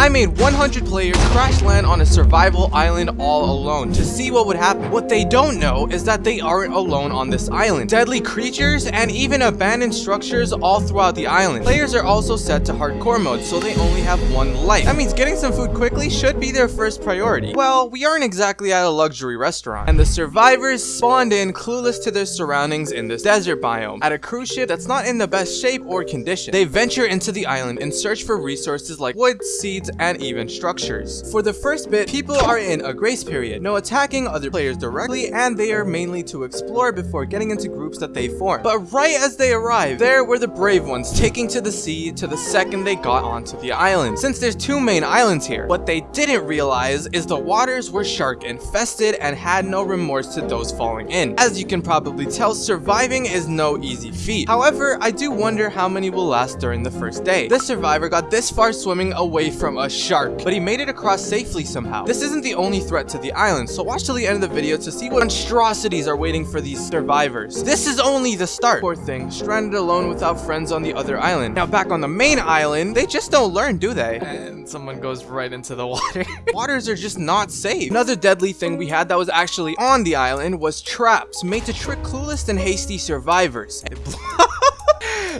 I made 100 players crash land on a survival island all alone to see what would happen. What they don't know is that they aren't alone on this island. Deadly creatures and even abandoned structures all throughout the island. Players are also set to hardcore mode, so they only have one life. That means getting some food quickly should be their first priority. Well, we aren't exactly at a luxury restaurant, and the survivors spawned in clueless to their surroundings in this desert biome. At a cruise ship that's not in the best shape or condition, they venture into the island and search for resources like wood, seeds, and even structures. For the first bit, people are in a grace period, no attacking other players directly, and they are mainly to explore before getting into groups that they form. But right as they arrive, there were the brave ones taking to the sea to the second they got onto the island. Since there's two main islands here, what they didn't realize is the waters were shark infested and had no remorse to those falling in. As you can probably tell, surviving is no easy feat. However, I do wonder how many will last during the first day. This survivor got this far swimming away from a shark, but he made it across safely somehow. This isn't the only threat to the island, so watch till the end of the video to see what monstrosities are waiting for these survivors. This is only the start. Poor thing, stranded alone without friends on the other island. Now back on the main island, they just don't learn, do they? And someone goes right into the water. Waters are just not safe. Another deadly thing we had that was actually on the island was traps made to trick clueless and hasty survivors.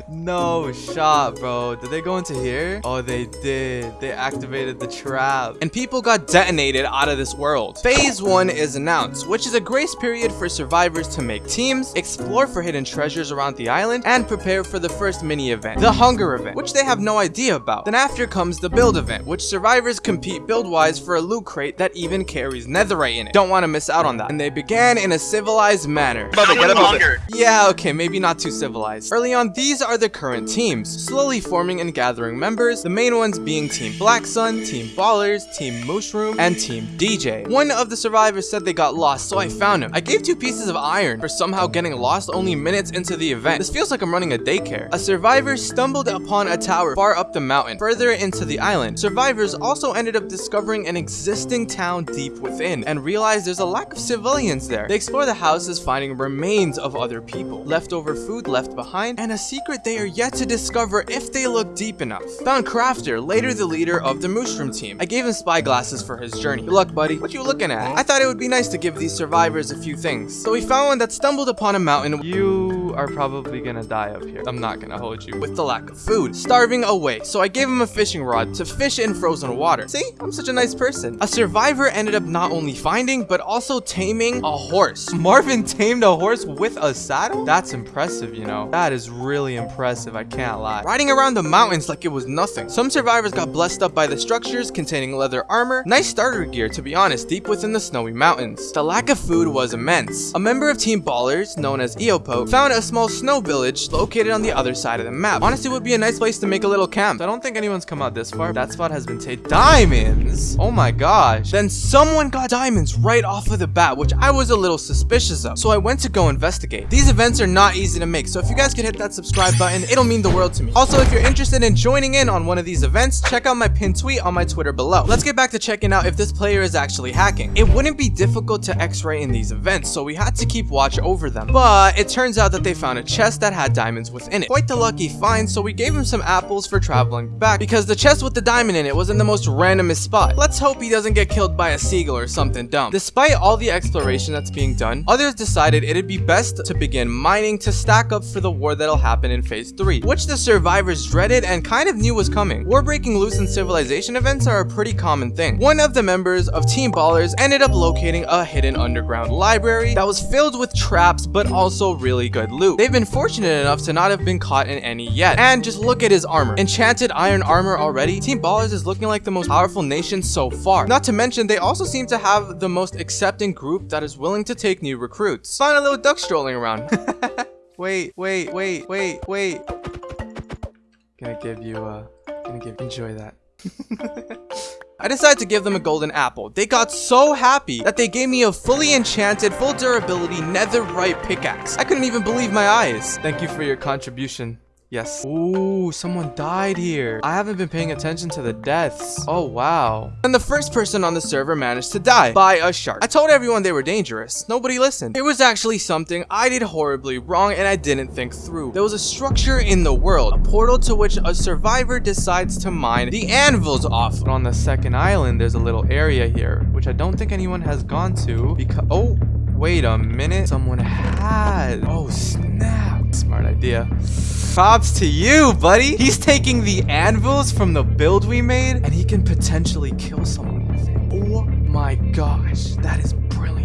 no shot, bro. Did they go into here? Oh, they did. They activated the trap. And people got detonated out of this world. Phase 1 is announced, which is a grace period for survivors to make teams, explore for hidden treasures around the island, and prepare for the first mini event, the Hunger event, which they have no idea about. Then after comes the Build event, which survivors compete build-wise for a loot crate that even carries netherite in it. Don't want to miss out on that. And they began in a civilized manner. Above get above. Yeah, okay, maybe not too civilized. Early on, these are the current teams, slowly forming and gathering members, the main ones being Team Black Sun, Team Ballers, Team Mushroom, and Team DJ. One of the survivors said they got lost, so I found him. I gave two pieces of iron for somehow getting lost only minutes into the event. This feels like I'm running a daycare. A survivor stumbled upon a tower far up the mountain, further into the island. Survivors also ended up discovering an existing town deep within, and realized there's a lack of civilians there. They explore the houses, finding remains of other people, leftover food left behind, and a secret they are yet to discover if they look deep enough. Found Crafter, later the leader of the Mushroom team. I gave him spy glasses for his journey. Good luck, buddy. What you looking at? I thought it would be nice to give these survivors a few things. So we found one that stumbled upon a mountain. You are probably gonna die up here. I'm not gonna hold you. With the lack of food. Starving away. So I gave him a fishing rod to fish in frozen water. See? I'm such a nice person. A survivor ended up not only finding, but also taming a horse. Marvin tamed a horse with a saddle? That's impressive, you know. That is really impressive, I can't lie. Riding around the mountains like it was nothing. Some survivors got blessed up by the structures containing leather armor, nice starter gear to be honest, deep within the snowy mountains. The lack of food was immense. A member of Team Ballers, known as Eopo, found a small snow village located on the other side of the map. Honestly, would be a nice place to make a little camp. I don't think anyone's come out this far. That spot has been taken. Diamonds! Oh my gosh. Then someone got diamonds right off of the bat, which I was a little suspicious of. So I went to go investigate. These events are not easy to make, so if you guys could hit that subscribe button, it'll mean the world to me. Also, if you're interested in joining in on one of these events, check out my pinned tweet on my Twitter below. Let's get back to checking out if this player is actually hacking. It wouldn't be difficult to x-ray in these events, so we had to keep watch over them. But it turns out that they found a chest that had diamonds within it. Quite the lucky find, so we gave him some apples for traveling back because the chest with the diamond in it was in the most randomest spot. Let's hope he doesn't get killed by a seagull or something dumb. Despite all the exploration that's being done, others decided it'd be best to begin mining to stack up for the war that'll happen in phase 3, which the survivors dreaded and kind of knew was coming. War breaking loose and civilization events are a pretty common thing. One of the members of Team Ballers ended up locating a hidden underground library that was filled with traps but also really good loot. They've been fortunate enough to not have been caught in any yet. And just look at his armor. Enchanted iron armor already. Team Ballers is looking like the most powerful nation so far. Not to mention, they also seem to have the most accepting group that is willing to take new recruits. Find a little duck strolling around. wait, wait, wait, wait, wait. Gonna give you, uh, gonna give, enjoy that. I decided to give them a golden apple. They got so happy that they gave me a fully enchanted, full durability netherite pickaxe. I couldn't even believe my eyes. Thank you for your contribution. Yes. Ooh, someone died here. I haven't been paying attention to the deaths. Oh, wow. And the first person on the server managed to die by a shark. I told everyone they were dangerous. Nobody listened. It was actually something I did horribly wrong and I didn't think through. There was a structure in the world, a portal to which a survivor decides to mine the anvils off. But on the second island, there's a little area here, which I don't think anyone has gone to because... Oh, wait a minute. Someone had... Oh, snap. Smart idea. Props to you, buddy. He's taking the anvils from the build we made, and he can potentially kill someone with it. Oh my gosh, that is.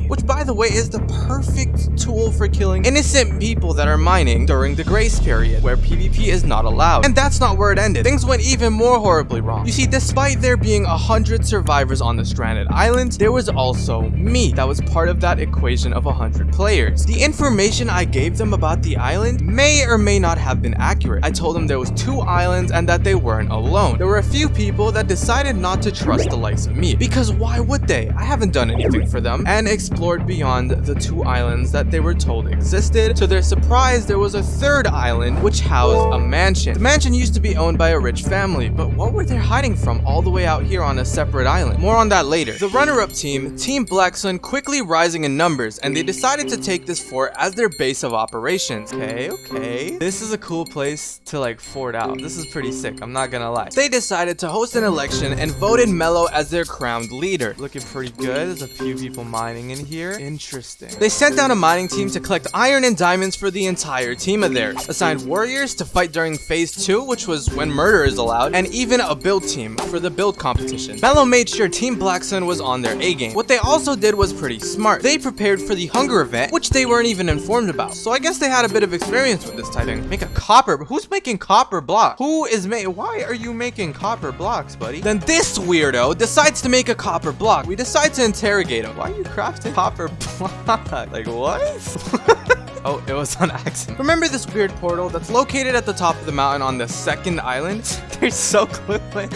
Which, by the way, is the perfect tool for killing innocent people that are mining during the grace period, where PvP is not allowed. And that's not where it ended. Things went even more horribly wrong. You see, despite there being a hundred survivors on the stranded island, there was also me that was part of that equation of a hundred players. The information I gave them about the island may or may not have been accurate. I told them there was two islands and that they weren't alone. There were a few people that decided not to trust the likes of me, because why would they? I haven't done anything for them, and explored beyond the two islands that they were told existed. To their surprise, there was a third island which housed a mansion. The mansion used to be owned by a rich family, but what were they hiding from all the way out here on a separate island? More on that later. The runner-up team, Team Black Sun, quickly rising in numbers, and they decided to take this fort as their base of operations. Okay, okay. This is a cool place to like fort out. This is pretty sick, I'm not gonna lie. They decided to host an election and voted Mello as their crowned leader. Looking pretty good. There's a few people mining in here. Interesting. They sent down a mining team to collect iron and diamonds for the entire team of theirs. Assigned warriors to fight during phase 2, which was when murder is allowed, and even a build team for the build competition. Mello made sure Team Black Sun was on their A-game. What they also did was pretty smart. They prepared for the hunger event, which they weren't even informed about. So I guess they had a bit of experience with this type thing. Make a copper, who's making copper block? Who is making, why are you making copper blocks, buddy? Then this weirdo decides to make a copper block. We decide to interrogate him. Why are you crafting copper block? like what? Oh, it was on accident. Remember this weird portal that's located at the top of the mountain on the second island? They're so clueless.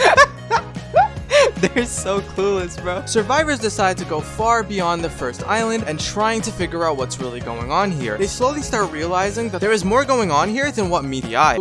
They're so clueless, bro. Survivors decide to go far beyond the first island and trying to figure out what's really going on here. They slowly start realizing that there is more going on here than what meet the eye.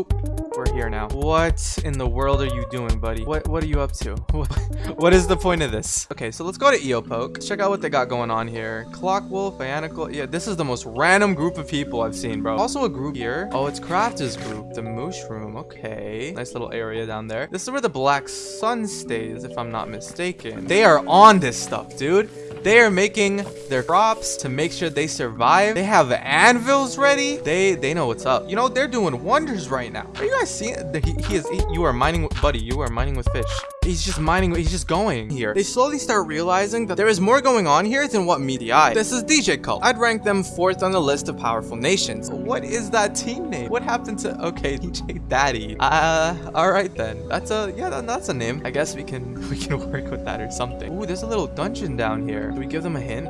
Here now. What in the world are you doing, buddy? What what are you up to? what is the point of this? Okay, so let's go to Eopoke. Let's check out what they got going on here. Clockwolf, Ionical. Yeah, this is the most random group of people I've seen, bro. Also a group here. Oh, it's Crafters group. The Mushroom. Okay. Nice little area down there. This is where the Black Sun stays, if I'm not mistaken. They are on this stuff, dude. They are making their crops to make sure they survive. They have anvils ready. They they know what's up. You know, they're doing wonders right now. Are you guys seeing? He, he is. He, you are mining, with buddy. You are mining with fish. He's just mining. He's just going here. They slowly start realizing that there is more going on here than what meet the eye. This is DJ Cult. I'd rank them fourth on the list of powerful nations. What is that team name? What happened to? Okay, DJ Daddy. Uh, all right then. That's a yeah. That, that's a name. I guess we can we can work with that or something. Ooh, there's a little dungeon down here. Do we give them a hint?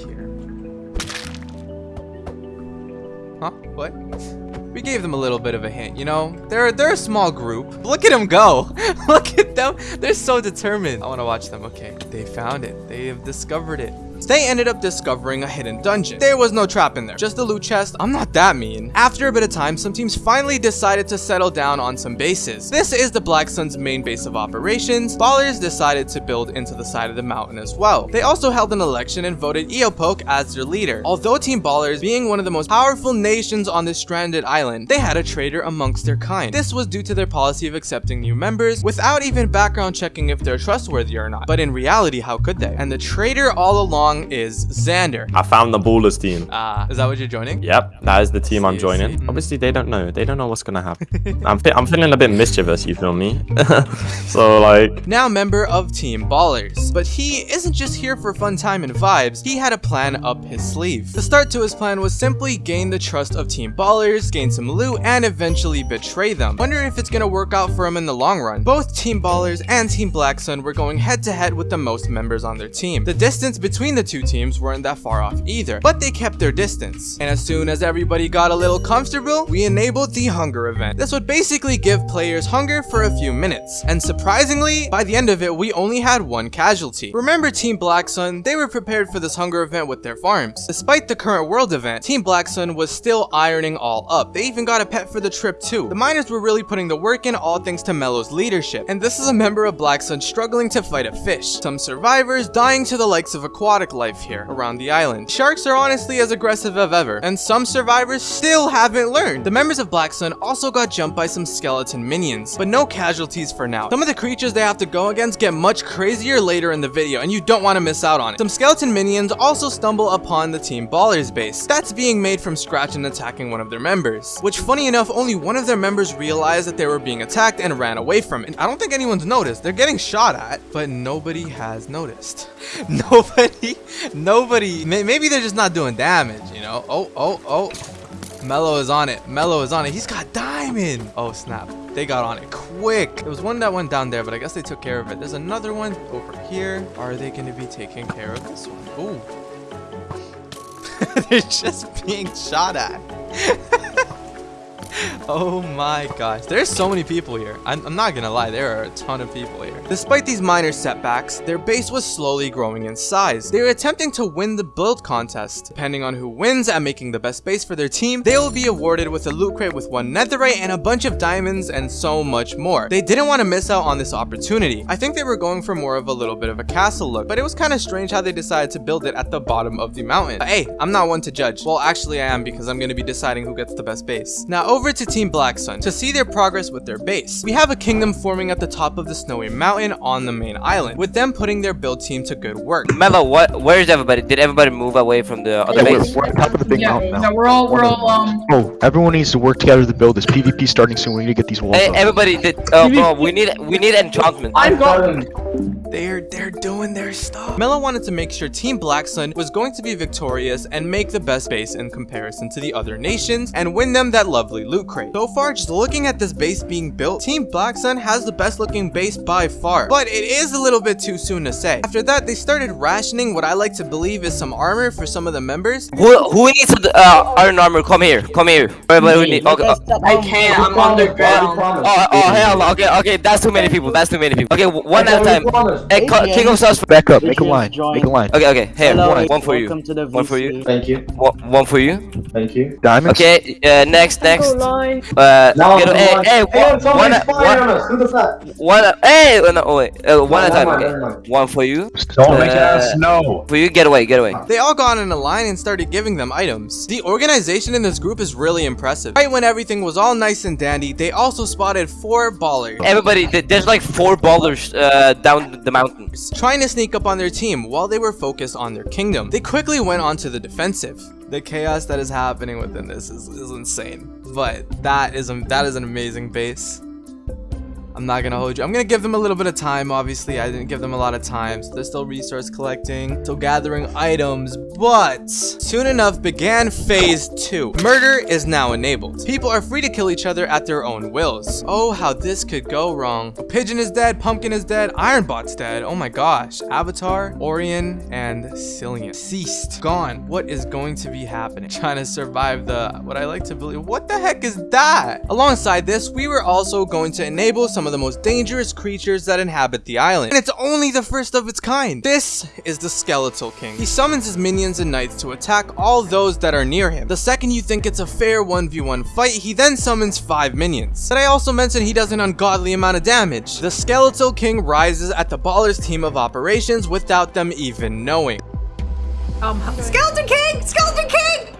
Here. Huh? What? We gave them a little bit of a hint, you know? They're they're a small group. Look at them go. Look at them. They're so determined. I want to watch them. Okay, they found it. They have discovered it. They ended up discovering a hidden dungeon. There was no trap in there, just a loot chest. I'm not that mean. After a bit of time, some teams finally decided to settle down on some bases. This is the Black Sun's main base of operations. Ballers decided to build into the side of the mountain as well. They also held an election and voted Eopoke as their leader. Although Team Ballers, being one of the most powerful nations on this stranded island, they had a traitor amongst their kind. This was due to their policy of accepting new members without even background checking if they're trustworthy or not. But in reality, how could they? And the traitor all along is Xander. I found the Ballers team. Ah, uh, is that what you're joining? Yep, that is the team see, I'm joining. See. Obviously, they don't know. They don't know what's gonna happen. I'm, I'm feeling a bit mischievous, you feel me? so, like... Now member of Team Ballers. But he isn't just here for fun time and vibes. He had a plan up his sleeve. The start to his plan was simply gain the trust of Team Ballers, gain some loot, and eventually betray them. Wonder if it's gonna work out for him in the long run. Both Team Ballers and Team Black Sun were going head to head with the most members on their team. The distance between the two teams weren't that far off either, but they kept their distance. And as soon as everybody got a little comfortable, we enabled the hunger event. This would basically give players hunger for a few minutes, and surprisingly, by the end of it, we only had one casualty. Remember Team Black Sun? They were prepared for this hunger event with their farms. Despite the current world event, Team Black Sun was still ironing all up. They even got a pet for the trip too. The miners were really putting the work in all thanks to Mello's leadership, and this is a member of Black Sun struggling to fight a fish. Some survivors dying to the likes of aquatic life here around the island. Sharks are honestly as aggressive as ever, and some survivors still haven't learned. The members of Black Sun also got jumped by some skeleton minions, but no casualties for now. Some of the creatures they have to go against get much crazier later in the video, and you don't want to miss out on it. Some skeleton minions also stumble upon the Team Ballers base. That's being made from scratch and attacking one of their members, which funny enough, only one of their members realized that they were being attacked and ran away from it. I don't think anyone's noticed. They're getting shot at, but nobody has noticed. nobody, nobody, maybe they're just not doing damage, you know? Oh, oh, oh. Mello is on it. Mello is on it. He's got diamond. Oh, snap. They got on it quick. There was one that went down there, but I guess they took care of it. There's another one over here. Are they going to be taking care of this one? Ooh. They're just being shot at. oh my gosh. There's so many people here. I'm, I'm, not gonna lie, there are a ton of people here. Despite these minor setbacks, their base was slowly growing in size. They were attempting to win the build contest. Depending on who wins at making the best base for their team, they will be awarded with a loot crate with one netherite and a bunch of diamonds and so much more. They didn't want to miss out on this opportunity. I think they were going for more of a little bit of a castle look, but it was kind of strange how they decided to build it at the bottom of the mountain. But hey, I'm not one to judge. Well, actually I am because I'm to be deciding who gets the best base. Now over to Team Black Sun to see their progress with their base. We have a kingdom forming at the top of the snowy mountain on the main island, with them putting their build team to good work. Mello, what? Where is everybody? Did everybody move away from the other yeah, base? We're, we're on top of the big yeah, mountain now. Yeah, we're all, we're all, um... Oh, everyone needs to work together to build this. PvP starting soon. We need to get these walls Hey, up. everybody, did, uh, bro, we need we need enchantment. I've got... They're they're doing their stuff. Mello wanted to make sure Team Black Sun was going to be victorious and make the best base in comparison to the other nations and win them that lovely loot crate. So far, just looking at this base being built, Team Black Sun has the best looking base by far, but it is a little bit too soon to say. After that, they started rationing what I like to believe is some armor for some of the members. Who who needs uh, iron armor? Come here, come here. Everybody, we need. Okay. uh, I can't, I'm underground. Oh, oh, hell, okay, okay, that's too many people, that's too many people. Okay, one at a time. Hey, King of Sauce. Back up. Make a line. Make a line. Okay, okay, here, Hello, one, one for you. welcome to the One for you. Thank you. One, one for you. Thank you. Diamonds. Okay, uh, next, next. Line. Uh, Now, get, hey, hey, one, one, at- fire on one, us. Who does that? one, hey, no, oh, wait, uh, one at a time, okay. never. One for you. Don't make us know. For you, get away, get away. They all got in a line and started giving them items. The organization in this group is really impressive. Right when everything was all nice and dandy, they also spotted four ballers. Everybody, there's like four ballers uh, down the mountains. trying to sneak up on their team while they were focused on their kingdom. They quickly went onto the defensive. The chaos that is happening within this is, is insane. But that is a, that is an amazing base. I'm not gonna hold you. I'm gonna give them a little bit of time. Obviously, I didn't give them a lot of time. So they're still resource collecting, still gathering items. But soon enough began phase two. Murder is now enabled. People are free to kill each other at their own wills. Oh, how this could go wrong. A Pigeon is dead, Pumpkin is dead, Ironbot's dead. Oh my gosh. Avatar, Orion, and Cillian. Ceased. Gone. What is going to be happening? Trying to survive the, what I like to believe. What the heck is that? Alongside this, we were also going to enable some of the most dangerous creatures that inhabit the island. And it's only the first of its kind. This is the Skeletal King. He summons his minions and knights to attack all those that are near him. The second you think it's a fair 1v1 fight, he then summons 5 minions. But I also mentioned he does an ungodly amount of damage. The Skeletal King rises at the Baller's team of operations without them even knowing. Um, Skeleton King! Skeleton King!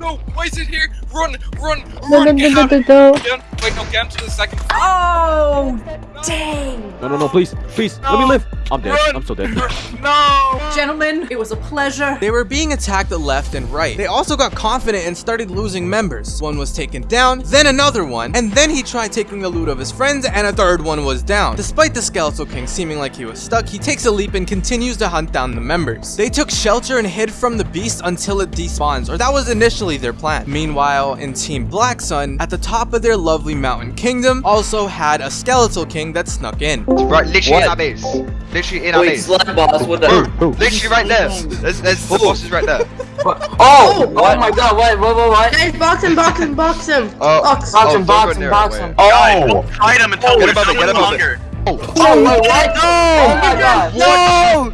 No! Why is it here? Run! Run! No, Run! no, Get no, out no, of no. here. Get- Wait, no, get him to the second. Oh, dang. No, no, no, please, please, let me live. I'm dead. Run! I'm so dead. No! Gentlemen, it was a pleasure. They were being attacked left and right. They also got confident and started losing members. One was taken down, then another one, and then he tried taking the loot of his friends and a third one was down. Despite the Skeletal King seeming like he was stuck, he takes a leap and continues to hunt down the members. They took shelter and hid from the beast until it despawns, or that was initially really their plan. Meanwhile, in Team Black Sun, at the top of their lovely mountain kingdom, also had a skeletal king that snuck in. Right, literally What? in our base. Literally in our Wait, base. slime boss, what the? Bro, literally right there. There's, there's the boss is right there. Oh, oh! Oh my god, what, what, what, what? Guys, box him, box him, box him. Oh, Box. Box oh, him, box him, box him. Oh! Fight him and tell Get him above it, to get above it. Longer. Oh my what? Oh my god. No!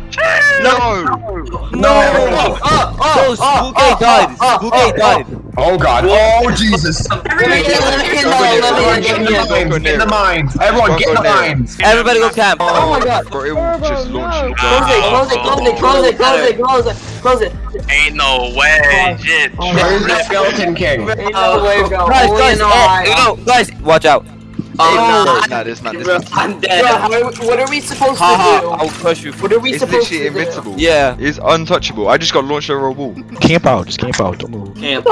No! No! Oh, oh, oh, oh, oh, died. oh, Spooky oh, died. Oh god. Oh Jesus. Everybody Let me- let me get in, Don't go let me in, near let me it. in. Don't go Get near in the it. mines. Everyone Don't get in go the near it. mines. Everybody go camp. Oh my god. Bro, it will just launch you. Close it, close it, close it, close it, close it, close it, close it. Ain't no way. Shit. Where's the skeleton king? Ain't no way, bro. Guys, guys, eh, no, guys, watch out. Oh, nah, this man, this man. I'm dead. what are we supposed to Haha, do? I'll crush you. What are we It's supposed literally to do? invincible. Yeah. It's untouchable. I just got launched over a wall. Camp out, just camp out, don't move. Camp.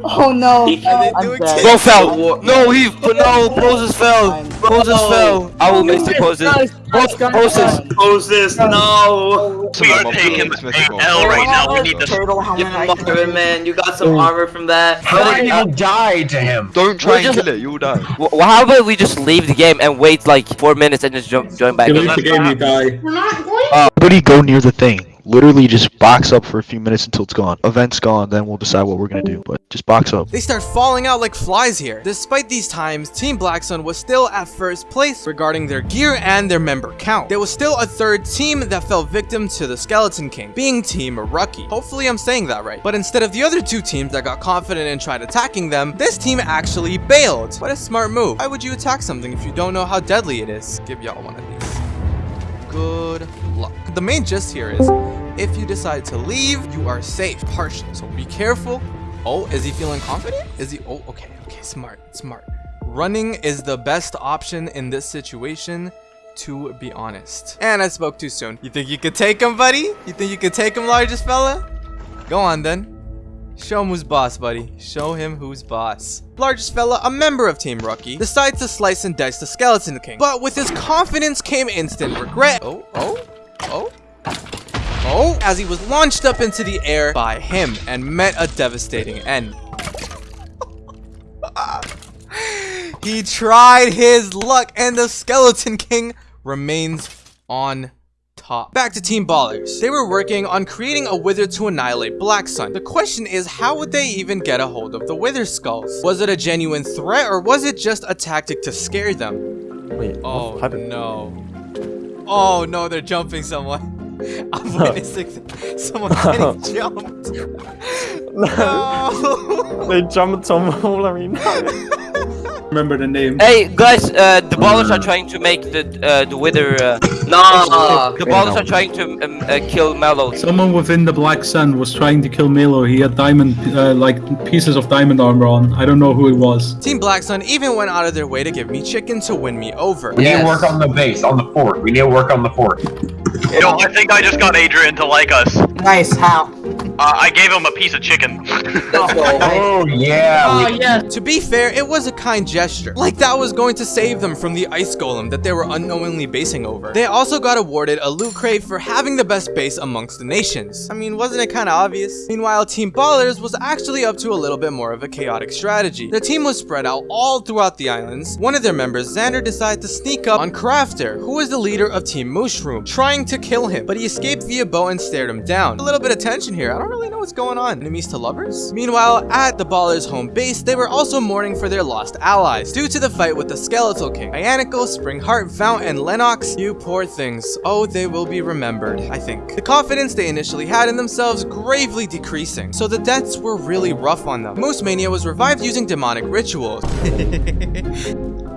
Oh no. I'm. Bro fell. No, he. No, Poses fell. Poses fell. I will miss the poses. Poses. Moses, no. We are Someone taking please, Mr. a Gold. L right now. We need to. Turtle helmet. Give him armor, man. You got some armor from that. How did you uh, die to him? Don't try and just- kill it, you'll die. Well, how about we just leave the game and wait like four minutes and just jump, join back? in? We're not going. Uh, Nobody go near the thing. Literally just box up for a few minutes until it's gone. Event's gone, then we'll decide what we're gonna do. But just box up. They start falling out like flies here. Despite these times, Team Black Sun was still at first place regarding their gear and their member count. There was still a third team that fell victim to the Skeleton King, being Team Rucky. Hopefully I'm saying that right. But instead of the other two teams that got confident and tried attacking them, this team actually bailed. What a smart move. Why would you attack something if you don't know how deadly it is? Give y'all one of these. Good. The main gist here is, if you decide to leave, you are safe, partially. So be careful. Oh, is he feeling confident? Is he? Oh, okay, okay, smart, smart. Running is the best option in this situation, to be honest. And I spoke too soon. You think you could take him, buddy? You think you could take him, largest fella? Go on then. Show him who's boss, buddy. Show him who's boss. Largest fella, a member of Team Rookie, decides to slice and dice the Skeleton King. But with his confidence came instant regret. Oh, oh, oh. Oh, as he was launched up into the air by him and met a devastating end. he tried his luck and the Skeleton King remains on top. Back to Team Ballers. They were working on creating a wither to annihilate Black Sun. The question is, how would they even get a hold of the wither skulls? Was it a genuine threat or was it just a tactic to scare them? Wait, Oh no. Oh no, they're jumping someone. I'm witnessing someone getting jumped. No. They jumped on Wolverine. Remember the name. Hey guys, uh, the ballers are trying to make the uh, the wither. Uh, no, the ballers are trying to um, uh, kill Mello. Someone within the Black Sun was trying to kill Mello. He had diamond, uh, like pieces of diamond armor on. I don't know who it was. Team Black Sun even went out of their way to give me chicken to win me over. We need to work on the base, on the fort. We need to work on the fort. Yo, I think I just got Adrian to like us. Uh, Nice. How? I gave him a piece of chicken. Oh yeah. Oh we- yeah. To be fair, it was a kind gesture. Like that was going to save them from the ice golem that they were unknowingly basing over. They also got awarded a loot crate for having the best base amongst the nations. I mean, wasn't it kind of obvious? Meanwhile, Team Ballers was actually up to a little bit more of a chaotic strategy. The team was spread out all throughout the islands. One of their members, Xander, decided to sneak up on Crafter, who was the leader of Team Mushroom, trying to kill him, but he escaped via bow and stared him down. A little bit of tension here. I don't really know what's going on. Enemies to lovers? Meanwhile, at the Ballers' home base, they were also mourning for their lost allies due to the fight with the Skeletal King. Ianico, Springheart, Fount, and Lennox, you poor things. Oh, they will be remembered, I think. The confidence they initially had in themselves gravely decreasing, so the deaths were really rough on them. Moose Mania was revived using demonic rituals.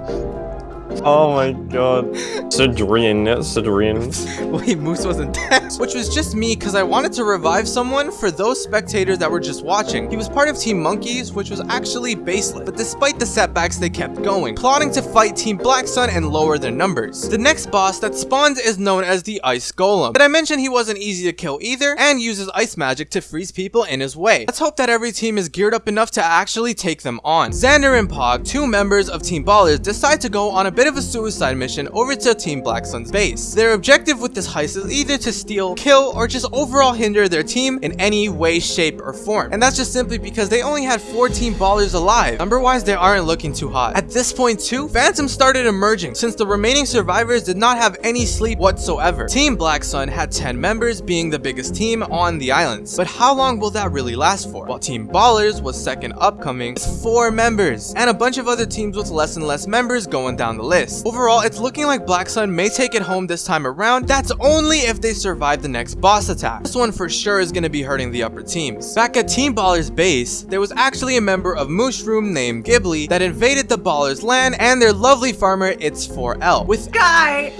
Oh my god. Cedrian, Cedrian. Wait, Moose wasn't dead. Which was just me because I wanted to revive someone for those spectators that were just watching. He was part of Team Monkeys, which was actually baseless. But despite the setbacks, they kept going, plotting to fight Team Black Sun and lower their numbers. The next boss that spawns is known as the Ice Golem. But I mentioned he wasn't easy to kill either, and uses ice magic to freeze people in his way. Let's hope that every team is geared up enough to actually take them on. Xander and Pog, two members of Team Ballers, decide to go on a bit bit of a suicide mission over to Team Black Sun's base. Their objective with this heist is either to steal, kill, or just overall hinder their team in any way, shape, or form. And that's just simply because they only had 14 ballers alive. Number-wise, they aren't looking too hot. At this point too, Phantom started emerging since the remaining survivors did not have any sleep whatsoever. Team Black Sun had 10 members being the biggest team on the islands. But how long will that really last for? While Team Ballers was second upcoming with 4 members and a bunch of other teams with less and less members going down the list. Overall, it's looking like Black Sun may take it home this time around. That's only if they survive the next boss attack. This one for sure is going to be hurting the upper teams. Back at Team Ballers base, there was actually a member of Mushroom named Ghibli that invaded the Ballers land and their lovely farmer It's 4L. With Guy!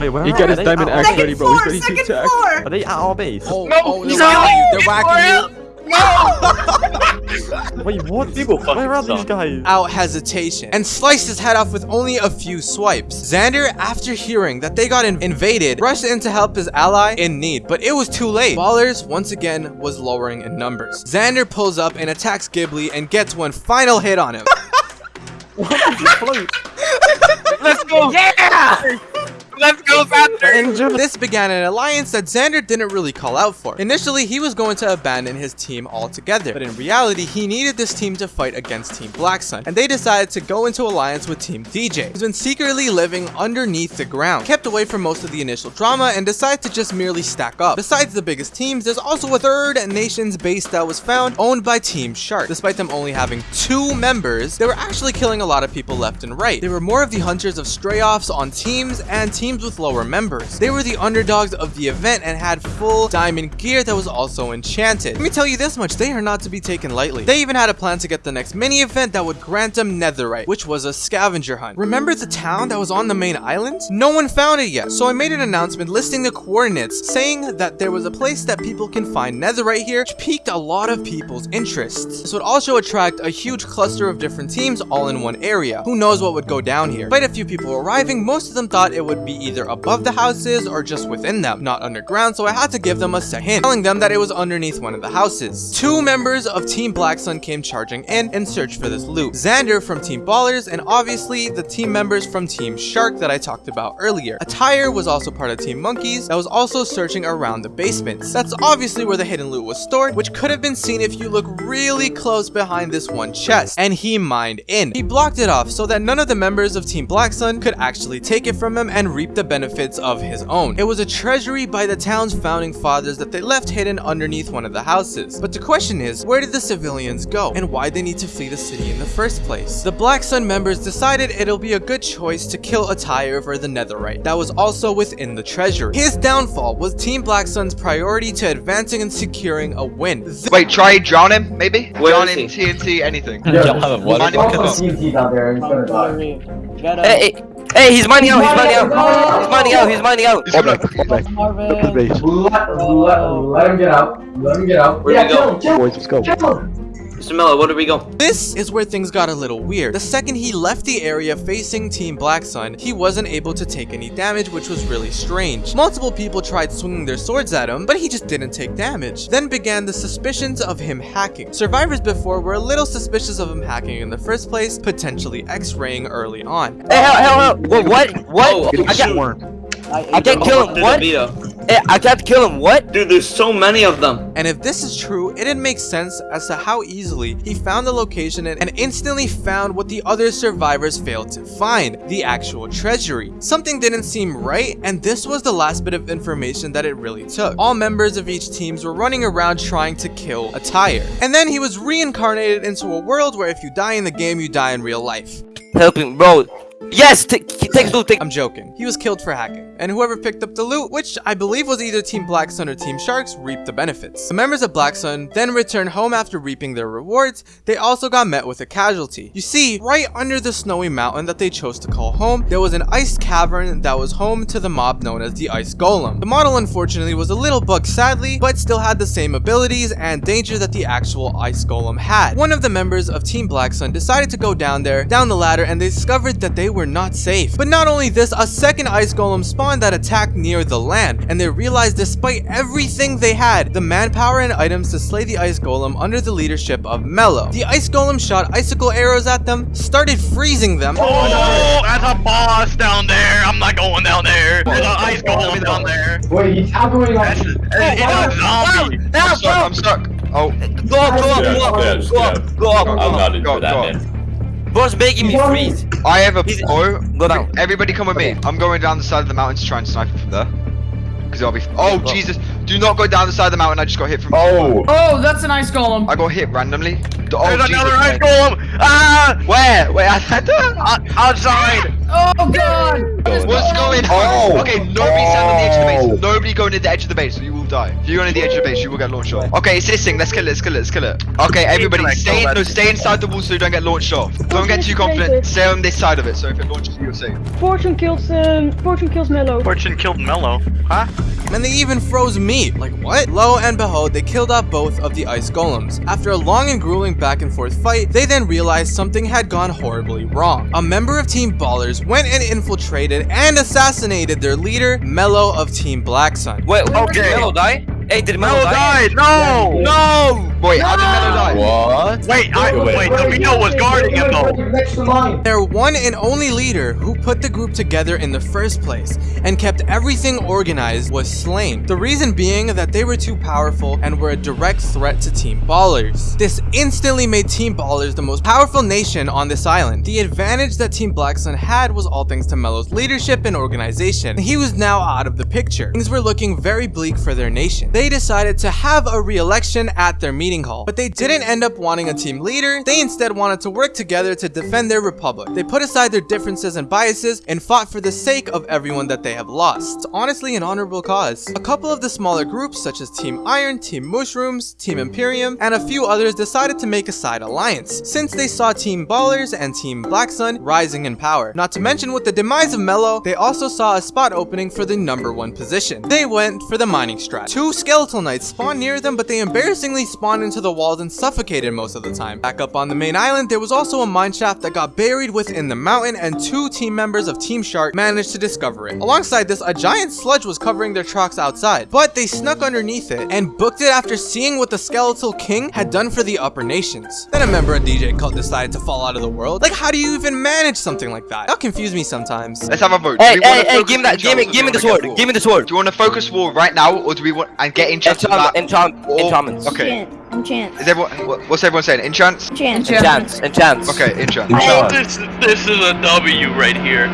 Wait, where He got his diamond axe ready, bro. He's ready to attack. floor! Are they at our base? Oh, No, oh, they're no, whacking you. They're whacking you. Wait, what? People Where are these guys? out hesitation and sliced his head off with only a few swipes. Xander, after hearing that they got in- invaded, rushed in to help his ally in need, but it was too late. Ballers, once again, was lowering in numbers. Xander pulls up and attacks Ghibli and gets one final hit on him. Let's go! Yeah! Let's go, Xander! This began an alliance that Xander didn't really call out for. Initially, he was going to abandon his team altogether, but in reality, he needed this team to fight against Team Black Sun, and they decided to go into alliance with Team DJ, who's been secretly living underneath the ground, kept away from most of the initial drama, and decided to just merely stack up. Besides the biggest teams, there's also a third nation's base that was found, owned by Team Shark. Despite them only having two members, they were actually killing a lot of people left and right. They were more of the hunters of stray-offs on teams and teams with lower members. They were the underdogs of the event and had full diamond gear that was also enchanted. Let me tell you this much, they are not to be taken lightly. They even had a plan to get the next mini event that would grant them netherite, which was a scavenger hunt. Remember the town that was on the main island? No one found it yet, so I made an announcement listing the coordinates, saying that there was a place that people can find netherite here, which piqued a lot of people's interests. This would also attract a huge cluster of different teams all in one area. Who knows what would go down here? Quite a few people arriving, most of them thought it would be either above the houses or just within them, not underground, so I had to give them a second telling them that it was underneath one of the houses. Two members of Team Black Sun came charging in and searched for this loot. Xander from Team Ballers, and obviously the team members from Team Shark that I talked about earlier. Attire was also part of Team Monkeys that was also searching around the basements. That's obviously where the hidden loot was stored, which could have been seen if you look really close behind this one chest. And he mined in. He blocked it off so that none of the members of Team Black Sun could actually take it from him and reap the benefits of his own. It was a treasury by the town's founding fathers that they left hidden underneath one of the houses. But the question is, where did the civilians go? And why they need to flee the city in the first place? The Black Sun members decided it'll be a good choice to kill Attire for the netherite that was also within the treasury. His downfall was Team Black Sun's priority to advancing and securing a win. Th- Wait, try drown him, maybe? Where drown him, TNT, anything. Yeah. Find him, kill him. TNT down there. He's gonna die. Hey, hey, hey, he's mining out, he's mining out! He's mining out, he's mining out! He's Fall gonna- back, fall back. Back to the base. Let, let, let him get out. Let him get out. Where yeah, we kill him, kill him, Boys, let's go. kill him. Mr. Mello, where do we go? This is where things got a little weird. The second he left the area facing Team Black Sun, he wasn't able to take any damage, which was really strange. Multiple people tried swinging their swords at him, but he just didn't take damage. Then began the suspicions of him hacking. Survivors before were a little suspicious of him hacking in the first place, potentially x-raying early on. Hey, hell, hell, hell! What, what? What? Oh, I can't, Swarm. I can't kill him, what? Hey, I can't kill him, what? Dude, there's so many of them. And if this is true, it didn't make sense as to how easily he found the location and, and instantly found what the other survivors failed to find, the actual treasury. Something didn't seem right, and this was the last bit of information that it really took. All members of each teams were running around trying to kill Attire. And then he was reincarnated into a world where if you die in the game, you die in real life. Helping, bro. Yes, take, loot, take. I'm joking. He was killed for hacking, and whoever picked up the loot, which I believe was either Team Black Sun or Team Sharks, reaped the benefits. The members of Black Sun then returned home after reaping their rewards. They also got met with a casualty. You see, right under the snowy mountain that they chose to call home, there was an ice cavern that was home to the mob known as the Ice Golem. The model unfortunately was a little bugged sadly, but still had the same abilities and danger that the actual Ice Golem had. One of the members of Team Black Sun decided to go down there, down the ladder, and they discovered that they were were not safe. But not only this, a second ice golem spawned that attacked near the land, and they realized despite everything they had, the manpower and items to slay the ice golem under the leadership of Mello. The ice golem shot icicle arrows at them, started freezing them, Oh, that's a boss down there. I'm not going down there. There's an ice golem down there. Wait, he's tackling on That's it's a zombie. I'm stuck. I'm stuck. Oh, Go up, go up, go up, go up, go up, Go, go go, up. go, go, go. Boss making me freeze. I have a He's- bow. Go down. Everybody come with me. I'm going down the side of the mountain to try and snipe him from there. Because I'll be. Oh, Go. Jesus. Do not go down the side of the mountain. I just got hit from. Oh. Oh, that's an ice golem. I got hit randomly. Oh, There's Jesus. another ice golem. Ah, Where? Where? I had to. o- outside. Oh god. What's going on? Okay, nobody stand on the edge of the base. Nobody go near the edge of the base, or you will die. If you go near the edge of the base, you will get launched off. Okay, it's this thing. Let's kill it. Let's kill it. Let's kill it. Okay, everybody, stay. oh, No, stay inside the wall so you don't get launched off. Don't get too confident. Stay on this side of it, so if it launches you, you're safe. Fortune kills um Fortune kills Mello. Fortune killed Mello. Huh? and they even froze me. Like what? Lo and behold, they killed off both of the ice golems. After a long and grueling back and forth fight, they then realized something had gone horribly wrong. A member of Team Ballers went and infiltrated and assassinated their leader, Mello of Team Black Sun. Wait, wait, Okay. did Mello die? Hey, did Mello Mello die? died. No. No! Wait, how did Mello die? What? Wait, I, wait. Davino was guarding him though. Next to. Their one and only leader who put the group together in the first place and kept everything organized was slain. The reason being that they were too powerful and were a direct threat to Team Ballers. This instantly made Team Ballers the most powerful nation on this island. The advantage that Team Black Sun had was all thanks to Mello's leadership and organization. He was now out of the picture. Things were looking very bleak for their nation. They decided to have a re-election at their meeting hall, but they didn't end up wanting a team leader. They instead wanted to work together to defend their republic. They put aside their differences and biases and fought for the sake of everyone that they have lost. It's honestly an honorable cause. A couple of the smaller groups such as Team Iron, Team Mushrooms, Team Imperium, and a few others decided to make a side alliance since they saw Team Ballers and Team Black Sun rising in power. Not to mention with the demise of Mello, they also saw a spot opening for the number one position. They went for the mining strat. Two skeletal knights spawned near them, but they embarrassingly spawned into the walls and suffocated most of the time. Back up on the main island, there was also a mine shaft that got buried within the mountain, and two team members of Team Shark managed to discover it. Alongside this, a giant sludge was covering their trucks outside, but they snuck underneath it and booked it after seeing what the Skeletal King had done for the upper nations. Then a member of DJ cult decided to fall out of the world. Like, how do you even manage something like that? That confuse me sometimes. Let's have a vote. Hey, Do we wanna hey, hey, give me that, give me, give me the sword, give me the sword. Do you want to focus war right now, or do we want and get enchantments? Enchant, back? enchant, Or- enchantments. Okay. Enchant. Enchant. Is everyone? What's everyone saying? Enchants? Enchant. Enchants, enchants. Okay, enchant. I- This this is a W right here.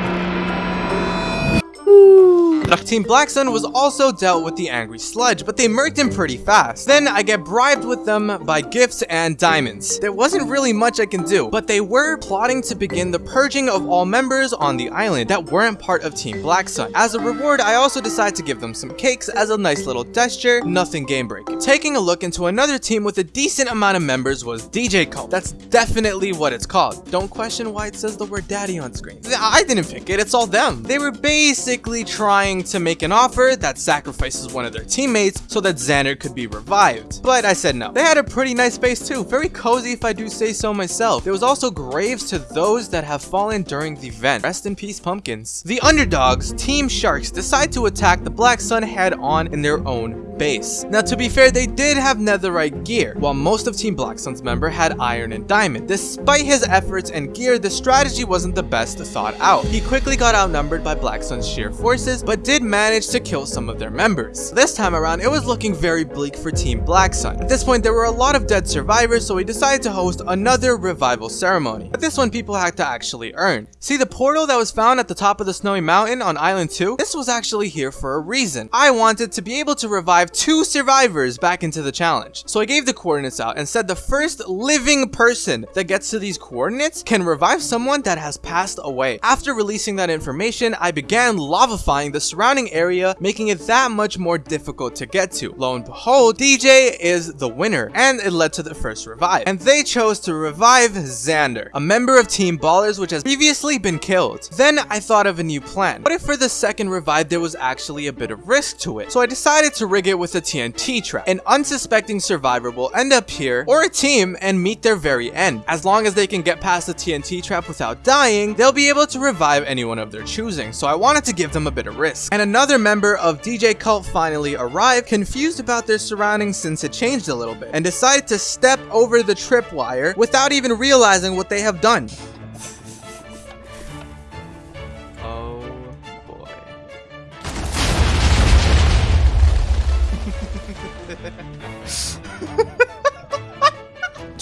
Team Black Sun was also dealt with the angry sludge, but they murked him pretty fast. Then I get bribed with them by gifts and diamonds. There wasn't really much I can do, but they were plotting to begin the purging of all members on the island that weren't part of Team Black Sun. As a reward, I also decided to give them some cakes as a nice little gesture, nothing game breaking. Taking a look into another team with a decent amount of members was DJ Cult. That's definitely what it's called. Don't question why it says the word daddy on screen. I didn't pick it, it's all them. They were basically trying to make an offer that sacrifices one of their teammates so that Xander could be revived. But I said no. They had a pretty nice base too, very cozy if I do say so myself. There was also graves to those that have fallen during the event. Rest in peace, pumpkins. The underdogs, Team Sharks, decide to attack the Black Sun head on in their own base. Now to be fair, they did have netherite gear, while most of Team Black Sun's member had iron and diamond. Despite his efforts and gear, the strategy wasn't the best thought out. He quickly got outnumbered by Black Sun's sheer forces, but did manage to kill some of their members. This time around, it was looking very bleak for Team Black Sun. At this point, there were a lot of dead survivors, so he decided to host another revival ceremony. But this one people had to actually earn. See the portal that was found at the top of the snowy mountain on Island 2? This was actually here for a reason. I wanted to be able to revive two survivors back into the challenge. So I gave the coordinates out and said the first living person that gets to these coordinates can revive someone that has passed away. After releasing that information, I began lavifying the surrounding area, making it that much more difficult to get to. Lo and behold, DJ is the winner, and it led to the first revive. And they chose to revive Xander, a member of Team Ballers which has previously been killed. Then I thought of a new plan. What if for the second revive there was actually a bit of risk to it? So I decided to rig it with a TNT trap. An unsuspecting survivor will end up here, or a team, and meet their very end. As long as they can get past the TNT trap without dying, they'll be able to revive anyone of their choosing, so I wanted to give them a bit of risk. And another member of DJ Cult finally arrived, confused about their surroundings since it changed a little bit, and decided to step over the tripwire without even realizing what they have done.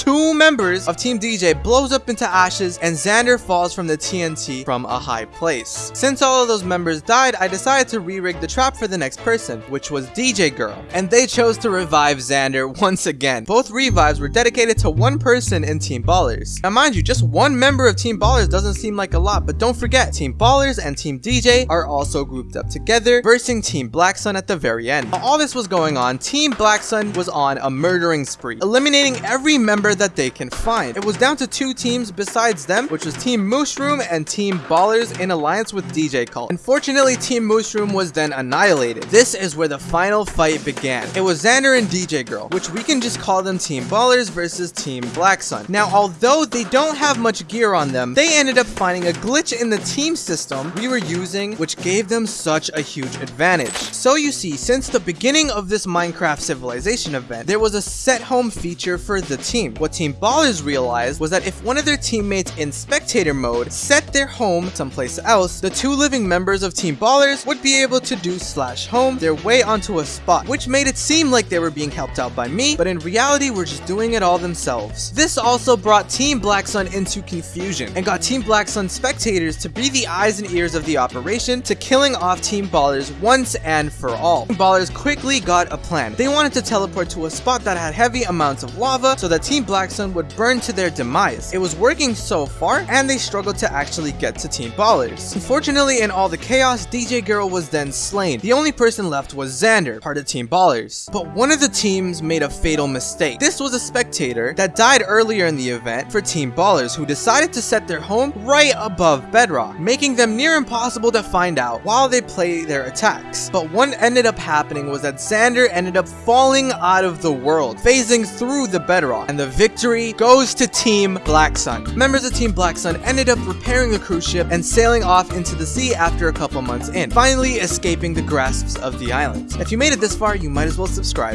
Two members of Team DJ blows up into ashes and Xander falls from the TNT from a high place. Since all of those members died, I decided to re-rig the trap for the next person, which was DJ Girl, and they chose to revive Xander once again. Both revives were dedicated to one person in Team Ballers. Now mind you, just one member of Team Ballers doesn't seem like a lot, but don't forget, Team Ballers and Team DJ are also grouped up together, versing Team Black Sun at the very end. While all this was going on, Team Black Sun was on a murdering spree, eliminating every member that they can find. It was down to two teams besides them, which was Team Mushroom and Team Ballers in alliance with DJ Cult. Unfortunately, Team Mushroom was then annihilated. This is where the final fight began. It was Xander and DJ Girl, which we can just call them Team Ballers versus Team Black Sun. Now, although they don't have much gear on them, they ended up finding a glitch in the team system we were using, which gave them such a huge advantage. So you see, since the beginning of this Minecraft Civilization event, there was a set home feature for the team. What Team Ballers realized was that if one of their teammates in spectator mode set their home someplace else, the two living members of Team Ballers would be able to do slash home their way onto a spot, which made it seem like they were being helped out by me, but in reality were just doing it all themselves. This also brought Team Black Sun into confusion and got Team Black Sun spectators to be the eyes and ears of the operation to killing off Team Ballers once and for all. Team Ballers quickly got a plan. They wanted to teleport to a spot that had heavy amounts of lava so that Team Black Sun would burn to their demise. It was working so far, and they struggled to actually get to Team Ballers. Unfortunately, in all the chaos, DJ Girl was then slain. The only person left was Xander, part of Team Ballers. But one of the teams made a fatal mistake. This was a spectator that died earlier in the event for Team Ballers who decided to set their home right above bedrock, making them near impossible to find out while they play their attacks. But what ended up happening was that Xander ended up falling out of the world, phasing through the bedrock, and the victory goes to Team Black Sun. Members of Team Black Sun ended up repairing the cruise ship and sailing off into the sea after a couple months in, finally escaping the grasps of the island. If you made it this far, you might as well subscribe.